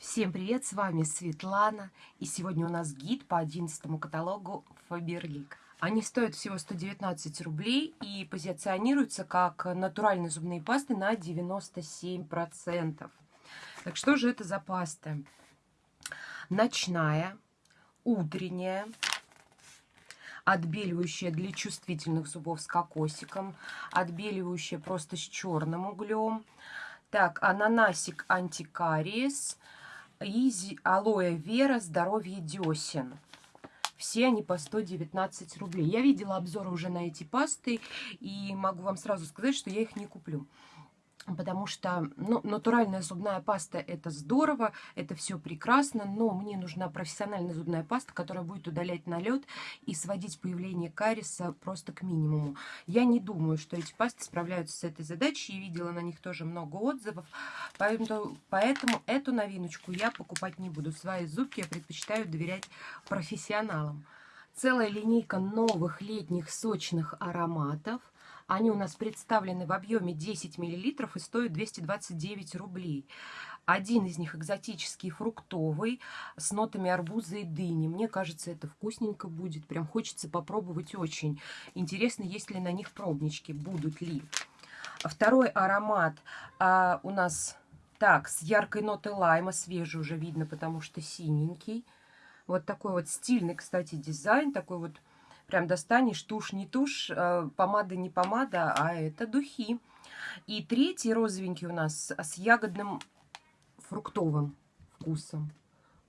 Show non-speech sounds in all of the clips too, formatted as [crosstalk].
Всем привет, с вами Светлана, и сегодня у нас гид по 11 каталогу Faberlic. Они стоят всего 119 рублей и позиционируются как натуральные зубные пасты на 97%. Так что же это за пасты? Ночная, утренняя, отбеливающая для чувствительных зубов с кокосиком, отбеливающая просто с черным углем. Так, ананасик антикариес – и алоэ вера здоровье десен. Все они по 119 рублей. Я видела обзоры уже на эти пасты и могу вам сразу сказать, что я их не куплю потому что ну, натуральная зубная паста это здорово, это все прекрасно, но мне нужна профессиональная зубная паста, которая будет удалять налет и сводить появление кариеса просто к минимуму. Я не думаю, что эти пасты справляются с этой задачей, и видела на них тоже много отзывов, поэтому, поэтому эту новиночку я покупать не буду. Свои зубки я предпочитаю доверять профессионалам. Целая линейка новых летних сочных ароматов. Они у нас представлены в объеме 10 мл и стоят 229 рублей. Один из них экзотический, фруктовый, с нотами арбуза и дыни. Мне кажется, это вкусненько будет. Прям хочется попробовать очень. Интересно, есть ли на них пробнички, будут ли. Второй аромат а, у нас так, с яркой нотой лайма, свежий уже видно, потому что синенький. Вот такой вот стильный, кстати, дизайн, такой вот Прям достанешь, тушь не тушь, э, помада не помада, а это духи. И третий розовенький у нас с ягодным фруктовым вкусом.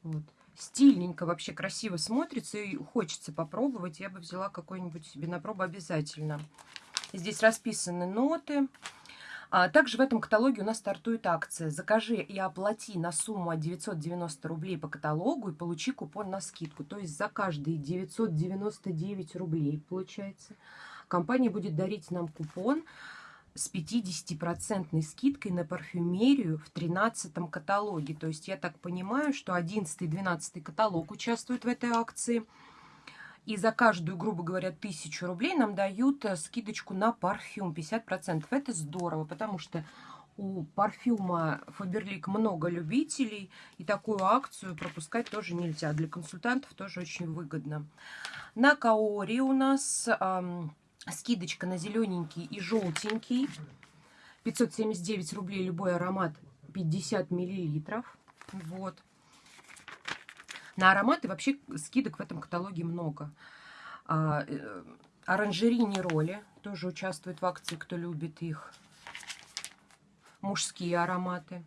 Вот. Стильненько, вообще красиво смотрится и хочется попробовать. Я бы взяла какой-нибудь себе на пробу обязательно. Здесь расписаны ноты. А также в этом каталоге у нас стартует акция «Закажи и оплати на сумму от 990 рублей по каталогу и получи купон на скидку». То есть за каждые 999 рублей, получается, компания будет дарить нам купон с 50% скидкой на парфюмерию в 13 каталоге. То есть я так понимаю, что 11 и 12 каталог участвуют в этой акции – и за каждую, грубо говоря, тысячу рублей нам дают э, скидочку на парфюм 50%. Это здорово, потому что у парфюма Faberlic много любителей, и такую акцию пропускать тоже нельзя. Для консультантов тоже очень выгодно. На Каори у нас эм, скидочка на зелененький и желтенький. 579 рублей любой аромат 50 миллилитров. Вот. На ароматы вообще скидок в этом каталоге много. А, э, оранжерини роли тоже участвуют в акции, кто любит их. Мужские ароматы.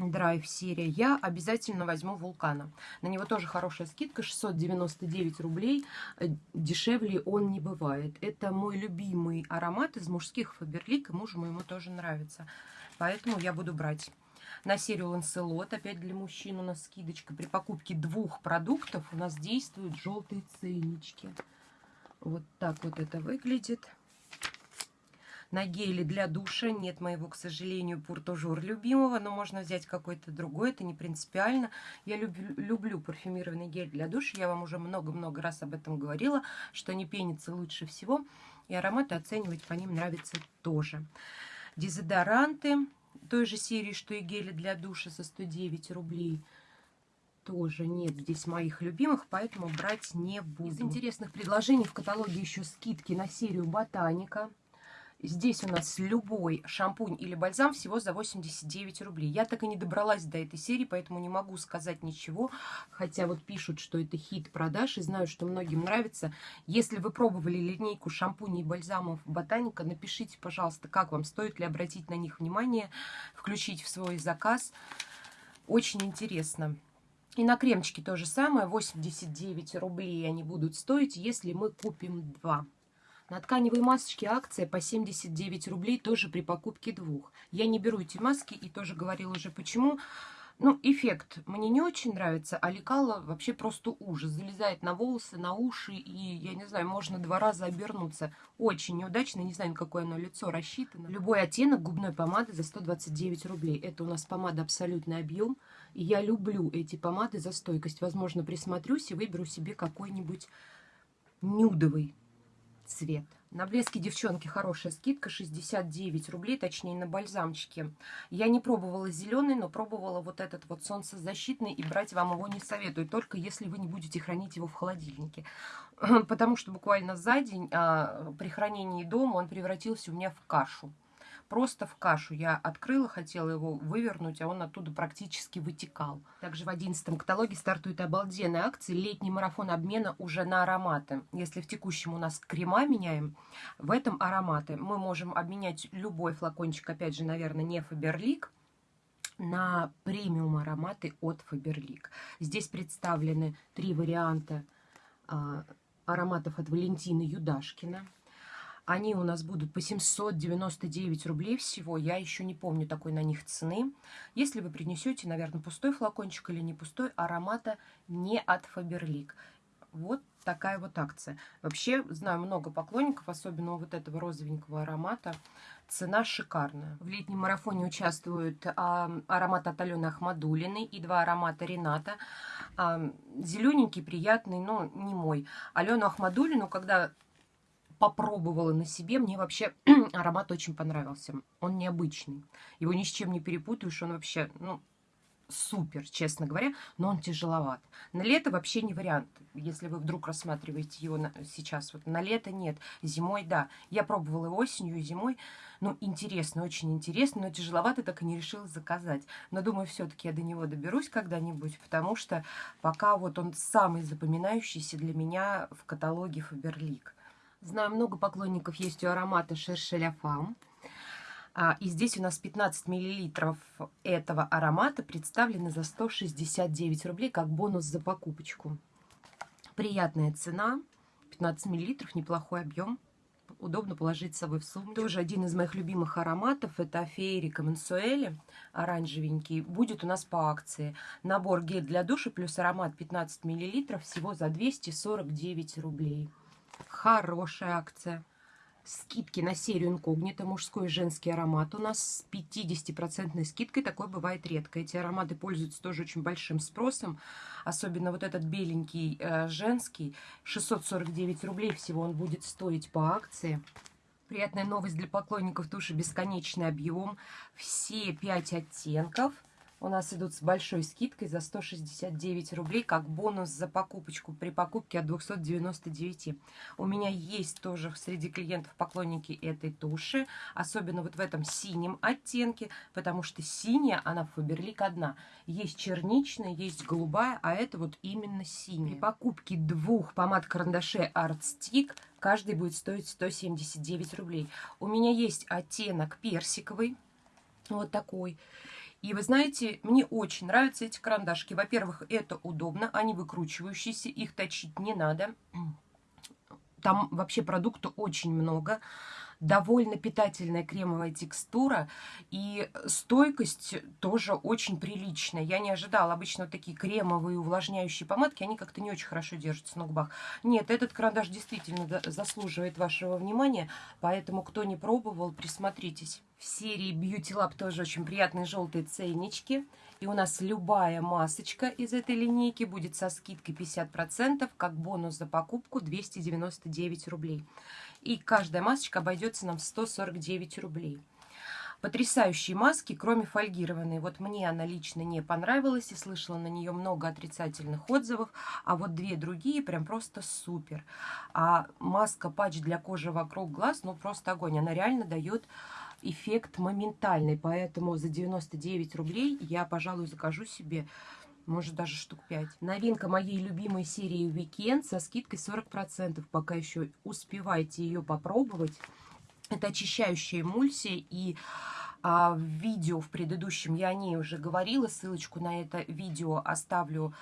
Драйв серия. Я обязательно возьму вулкана. На него тоже хорошая скидка, 699 рублей. Э, дешевле он не бывает. Это мой любимый аромат из мужских Фаберлик, и мужу моему тоже нравится. Поэтому я буду брать. На серию Ланселот, опять для мужчин у нас скидочка. При покупке двух продуктов у нас действуют желтые ценнички. Вот так вот это выглядит. На геле для душа нет моего, к сожалению, пуртожур любимого, но можно взять какой-то другой, это не принципиально. Я люблю, люблю парфюмированный гель для душа, я вам уже много-много раз об этом говорила, что они пенятся лучше всего, и ароматы оценивать по ним нравится тоже. Дезодоранты той же серии, что и гели для душа за 109 рублей. Тоже нет здесь моих любимых, поэтому брать не буду. Из интересных предложений в каталоге еще скидки на серию Ботаника. Здесь у нас любой шампунь или бальзам всего за 89 рублей. Я так и не добралась до этой серии, поэтому не могу сказать ничего. Хотя вот пишут, что это хит продаж, и знаю, что многим нравится. Если вы пробовали линейку шампуней и бальзамов Ботаника, напишите, пожалуйста, как вам, стоит ли обратить на них внимание, включить в свой заказ. Очень интересно. И на кремчики то же самое, 89 рублей они будут стоить, если мы купим два. На тканевые масочки акция по 79 рублей тоже при покупке двух. Я не беру эти маски и тоже говорила уже почему. Ну, эффект мне не очень нравится, а лекало вообще просто ужас. Залезает на волосы, на уши, и, я не знаю, можно два раза обернуться. Очень неудачно, не знаю, на какое оно лицо рассчитано. Любой оттенок губной помады за 129 рублей. Это у нас помада абсолютный объем. И я люблю эти помады за стойкость. Возможно, присмотрюсь и выберу себе какой-нибудь нюдовый цвет. На блеске, девчонки, хорошая скидка, 69 рублей, точнее, на бальзамчике. Я не пробовала зеленый, но пробовала вот этот вот солнцезащитный, и брать вам его не советую, только если вы не будете хранить его в холодильнике. [clears throat] Потому что буквально за день а, при хранении дома он превратился у меня в кашу просто в кашу. Я открыла, хотела его вывернуть, а он оттуда практически вытекал. Также в 11 каталоге стартует обалденная акция «Летний марафон обмена уже на ароматы». Если в текущем у нас крема меняем, в этом ароматы. Мы можем обменять любой флакончик, опять же, наверное, не Фаберлик, на премиум ароматы от Фаберлик. Здесь представлены три варианта а, ароматов от Валентины Юдашкина. Они у нас будут по 799 рублей всего. Я еще не помню такой на них цены. Если вы принесете, наверное, пустой флакончик или не пустой, аромата не от Фаберлик. Вот такая вот акция. Вообще, знаю много поклонников, особенно вот этого розовенького аромата. Цена шикарная. В летнем марафоне участвуют а, аромат от Алены Ахмадулиной и два аромата Рената. А, зелененький, приятный, но не мой. Алену Ахмадулину, когда попробовала на себе. Мне вообще [clears throat] аромат очень понравился. Он необычный. Его ни с чем не перепутаешь. Он вообще, ну, супер, честно говоря, но он тяжеловат. На лето вообще не вариант, если вы вдруг рассматриваете его на, сейчас. Вот на лето нет, зимой да. Я пробовала и осенью, и зимой. Ну, интересно, очень интересно, но тяжеловато, так и не решила заказать. Но думаю, все-таки я до него доберусь когда-нибудь, потому что пока вот он самый запоминающийся для меня в каталоге Фаберлик. Знаю, много поклонников есть у аромата Шершеля Фам. А, и здесь у нас 15 миллилитров этого аромата представлены за 169 рублей, как бонус за покупочку. Приятная цена, 15 миллилитров, неплохой объем. Удобно положить с собой в сумку. Тоже один из моих любимых ароматов. Это Феерика Мансуэли, оранжевенький. Будет у нас по акции. Набор гель для душа плюс аромат 15 миллилитров всего за 249 рублей. Хорошая акция. Скидки на серию инкогнито, мужской и женский аромат у нас с 50% скидкой. Такое бывает редко. Эти ароматы пользуются тоже очень большим спросом. Особенно вот этот беленький э, женский. 649 рублей всего он будет стоить по акции. Приятная новость для поклонников туши «Бесконечный объем». Все 5 оттенков – у нас идут с большой скидкой за 169 рублей, как бонус за покупочку при покупке от 299. У меня есть тоже среди клиентов поклонники этой туши, особенно вот в этом синем оттенке, потому что синяя, она в Фаберлик одна. Есть черничная, есть голубая, а это вот именно синяя. При покупке двух помад-карандашей Art Stick каждый будет стоить 179 рублей. У меня есть оттенок персиковый, вот такой. И вы знаете, мне очень нравятся эти карандашки. Во-первых, это удобно, они выкручивающиеся, их точить не надо. Там вообще продукта очень много довольно питательная кремовая текстура и стойкость тоже очень приличная. Я не ожидала. Обычно вот такие кремовые увлажняющие помадки, они как-то не очень хорошо держатся на губах. Нет, этот карандаш действительно заслуживает вашего внимания, поэтому кто не пробовал, присмотритесь. В серии Beauty Lab тоже очень приятные желтые ценнички. И у нас любая масочка из этой линейки будет со скидкой 50%, как бонус за покупку 299 рублей. И каждая масочка обойдется нам 149 рублей. Потрясающие маски, кроме фольгированной. Вот мне она лично не понравилась и слышала на нее много отрицательных отзывов. А вот две другие прям просто супер. А маска патч для кожи вокруг глаз, ну просто огонь. Она реально дает эффект моментальный. Поэтому за 99 рублей я, пожалуй, закажу себе может даже штук 5. Новинка моей любимой серии Weekend со скидкой 40%. Пока еще успевайте ее попробовать. Это очищающая эмульсия и а, в видео в предыдущем я о ней уже говорила. Ссылочку на это видео оставлю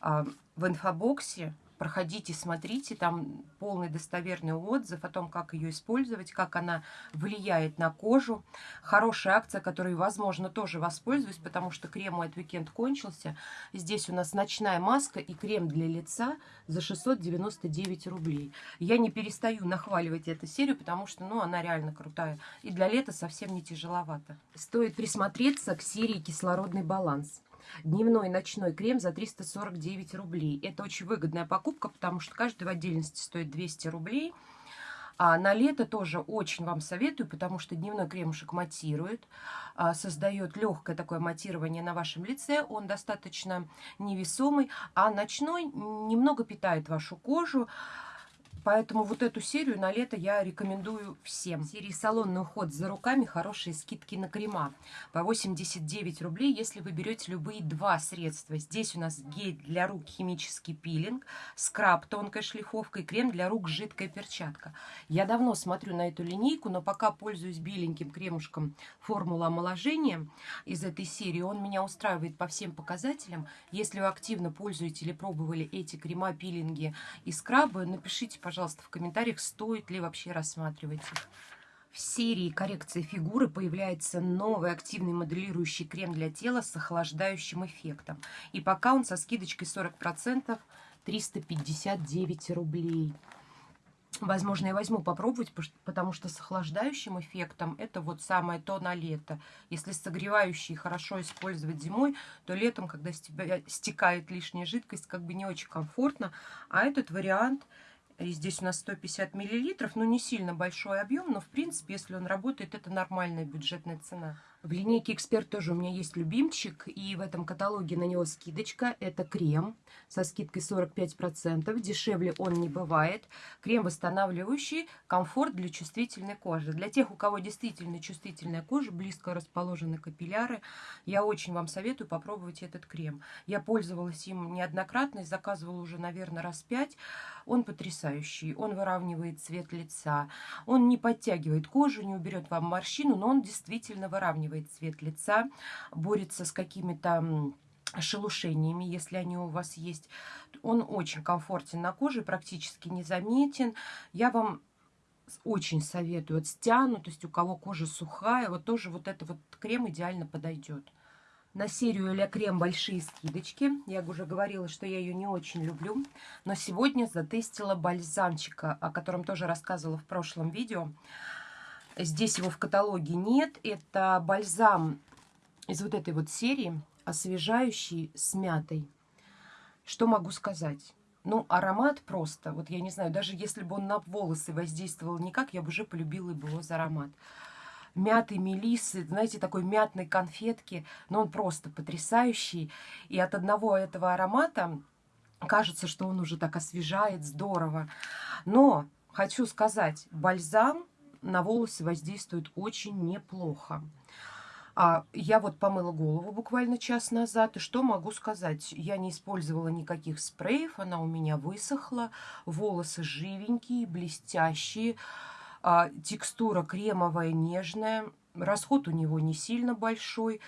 а, в инфобоксе. Проходите, смотрите, там полный достоверный отзыв о том, как ее использовать, как она влияет на кожу. Хорошая акция, которой, возможно, тоже воспользуюсь, потому что крем мой от Weekend кончился. Здесь у нас ночная маска и крем для лица за 699 рублей. Я не перестаю нахваливать эту серию, потому что ну, она реально крутая. И для лета совсем не тяжеловато. Стоит присмотреться к серии «Кислородный баланс». Дневной ночной крем за 349 рублей. Это очень выгодная покупка, потому что каждый в отдельности стоит 200 рублей. А на лето тоже очень вам советую, потому что дневной кремушек матирует, а, создает легкое такое матирование на вашем лице. Он достаточно невесомый, а ночной немного питает вашу кожу. Поэтому вот эту серию на лето я рекомендую всем. В серии «Салонный уход за руками» хорошие скидки на крема. По 89 рублей, если вы берете любые два средства. Здесь у нас гель для рук химический пилинг, скраб тонкая шлифовка и крем для рук жидкая перчатка. Я давно смотрю на эту линейку, но пока пользуюсь беленьким кремушком формула омоложения из этой серии. Он меня устраивает по всем показателям. Если вы активно пользуете или пробовали эти крема, пилинги и скрабы, напишите, пожалуйста, пожалуйста, в комментариях, стоит ли вообще рассматривать их. В серии коррекции фигуры появляется новый активный моделирующий крем для тела с охлаждающим эффектом. И пока он со скидочкой 40% 359 рублей. Возможно, я возьму попробовать, потому что с охлаждающим эффектом это вот самое то на лето. Если согревающий хорошо использовать зимой, то летом, когда с тебя стекает лишняя жидкость, как бы не очень комфортно. А этот вариант и здесь у нас 150 миллилитров, ну не сильно большой объем, но в принципе, если он работает, это нормальная бюджетная цена. В линейке «Эксперт» тоже у меня есть любимчик, и в этом каталоге на него скидочка. Это крем со скидкой 45%. Дешевле он не бывает. Крем восстанавливающий, комфорт для чувствительной кожи. Для тех, у кого действительно чувствительная кожа, близко расположены капилляры, я очень вам советую попробовать этот крем. Я пользовалась им неоднократно заказывала уже, наверное, раз пять. Он потрясающий. Он выравнивает цвет лица. Он не подтягивает кожу, не уберет вам морщину, но он действительно выравнивает выравнивает цвет лица, борется с какими-то шелушениями, если они у вас есть. Он очень комфортен на коже, практически незаметен. Я вам очень советую. Вот стянутость, у кого кожа сухая, вот тоже вот этот вот крем идеально подойдет. На серию Ля Крем большие скидочки. Я уже говорила, что я ее не очень люблю. Но сегодня затестила бальзамчика, о котором тоже рассказывала в прошлом видео. Здесь его в каталоге нет. Это бальзам из вот этой вот серии, освежающий с мятой. Что могу сказать? Ну, аромат просто, вот я не знаю, даже если бы он на волосы воздействовал никак, я бы уже полюбила бы его за аромат. Мяты, мелисы, знаете, такой мятной конфетки, но он просто потрясающий. И от одного этого аромата кажется, что он уже так освежает, здорово. Но хочу сказать, бальзам на волосы воздействует очень неплохо. А я вот помыла голову буквально час назад, и что могу сказать? Я не использовала никаких спреев, она у меня высохла, волосы живенькие, блестящие, а, текстура кремовая, нежная, расход у него не сильно большой,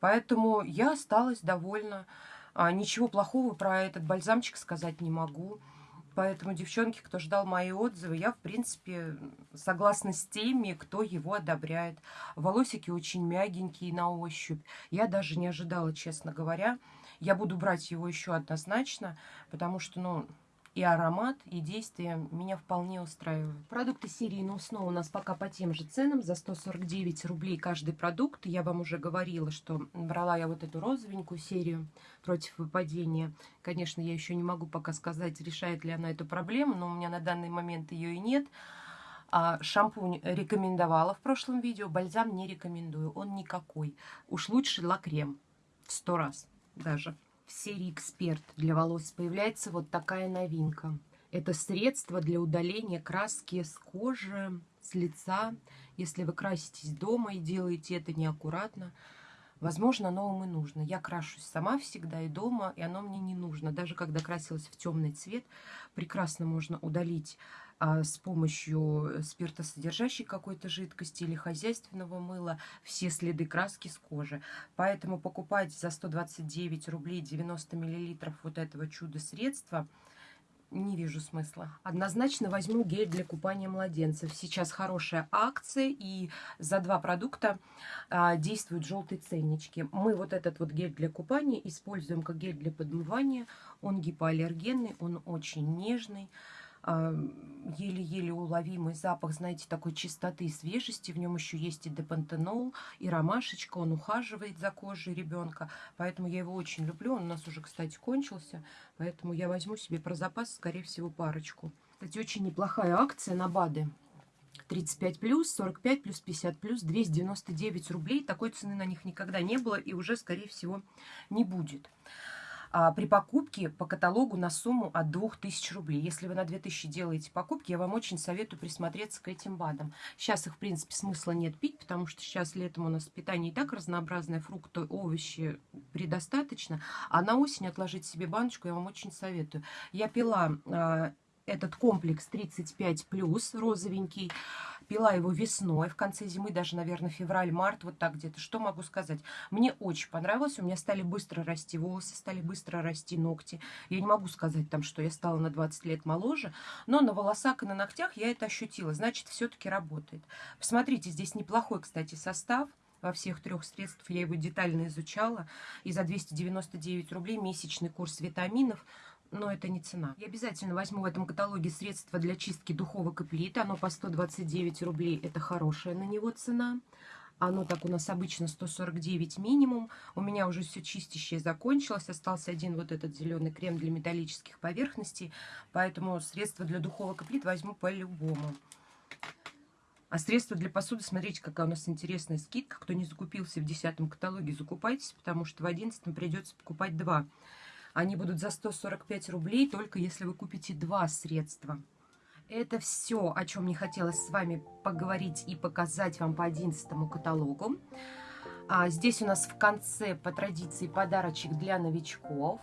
поэтому я осталась довольна. А, ничего плохого про этот бальзамчик сказать не могу. Поэтому, девчонки, кто ждал мои отзывы, я, в принципе, согласна с теми, кто его одобряет. Волосики очень мягенькие на ощупь. Я даже не ожидала, честно говоря. Я буду брать его еще однозначно, потому что, ну, и аромат, и действие меня вполне устраивают. Продукты серии No Snow у нас пока по тем же ценам, за 149 рублей каждый продукт. Я вам уже говорила, что брала я вот эту розовенькую серию против выпадения. Конечно, я еще не могу пока сказать, решает ли она эту проблему, но у меня на данный момент ее и нет. А шампунь рекомендовала в прошлом видео, бальзам не рекомендую, он никакой. Уж лучше лакрем, сто раз даже в серии «Эксперт» для волос появляется вот такая новинка. Это средство для удаления краски с кожи, с лица. Если вы краситесь дома и делаете это неаккуратно, возможно, оно вам и нужно. Я крашусь сама всегда и дома, и оно мне не нужно. Даже когда красилась в темный цвет, прекрасно можно удалить с помощью спиртосодержащей какой-то жидкости или хозяйственного мыла все следы краски с кожи. Поэтому покупать за 129 рублей 90 миллилитров вот этого чудо-средства не вижу смысла. Однозначно возьму гель для купания младенцев. Сейчас хорошая акция, и за два продукта а, действуют желтые ценнички. Мы вот этот вот гель для купания используем как гель для подмывания. Он гипоаллергенный, он очень нежный еле-еле уловимый запах, знаете, такой чистоты и свежести. В нем еще есть и депантенол, и ромашечка. Он ухаживает за кожей ребенка. Поэтому я его очень люблю. Он у нас уже, кстати, кончился. Поэтому я возьму себе про запас, скорее всего, парочку. Кстати, очень неплохая акция на БАДы. 35 плюс, 45 плюс, 50 плюс, 299 рублей. Такой цены на них никогда не было и уже, скорее всего, не будет. А, при покупке по каталогу на сумму от 2000 рублей. Если вы на 2000 делаете покупки, я вам очень советую присмотреться к этим БАДам. Сейчас их, в принципе, смысла нет пить, потому что сейчас летом у нас питание и так разнообразное, фрукты, овощи предостаточно. А на осень отложить себе баночку я вам очень советую. Я пила а, этот комплекс 35 плюс розовенький. Пила его весной, в конце зимы, даже, наверное, февраль-март, вот так где-то. Что могу сказать? Мне очень понравилось. У меня стали быстро расти волосы, стали быстро расти ногти. Я не могу сказать там, что я стала на 20 лет моложе, но на волосах и на ногтях я это ощутила. Значит, все-таки работает. Посмотрите, здесь неплохой, кстати, состав во всех трех средствах. Я его детально изучала. И за 299 рублей месячный курс витаминов – но это не цена. Я обязательно возьму в этом каталоге средства для чистки духовок и плит. Оно по 129 рублей. Это хорошая на него цена. Оно так у нас обычно 149 минимум. У меня уже все чистящее закончилось. Остался один вот этот зеленый крем для металлических поверхностей. Поэтому средства для духовок и плит возьму по-любому. А средства для посуды, смотрите, какая у нас интересная скидка. Кто не закупился в 10 каталоге, закупайтесь, потому что в 11 придется покупать два. Они будут за 145 рублей, только если вы купите два средства. Это все, о чем мне хотелось с вами поговорить и показать вам по 11 каталогу. А здесь у нас в конце по традиции подарочек для новичков.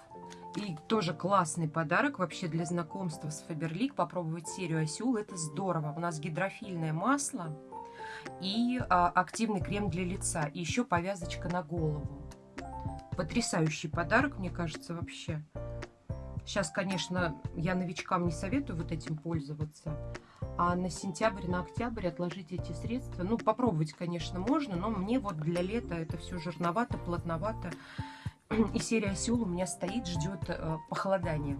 И тоже классный подарок вообще для знакомства с Faberlic. Попробовать серию Осюл, это здорово. У нас гидрофильное масло и а, активный крем для лица. И еще повязочка на голову. Потрясающий подарок, мне кажется, вообще. Сейчас, конечно, я новичкам не советую вот этим пользоваться. А на сентябрь, на октябрь отложить эти средства. Ну, попробовать, конечно, можно, но мне вот для лета это все жирновато, плотновато. И серия Сеул у меня стоит, ждет э, похолодания.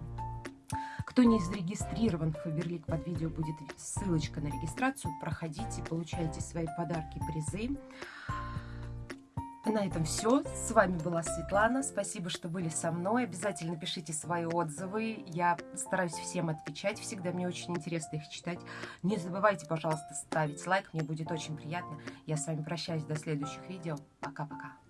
Кто не зарегистрирован в Фаберлик, под видео будет ссылочка на регистрацию. Проходите, получайте свои подарки, призы. На этом все. С вами была Светлана. Спасибо, что были со мной. Обязательно пишите свои отзывы. Я стараюсь всем отвечать. Всегда мне очень интересно их читать. Не забывайте, пожалуйста, ставить лайк. Мне будет очень приятно. Я с вами прощаюсь до следующих видео. Пока-пока.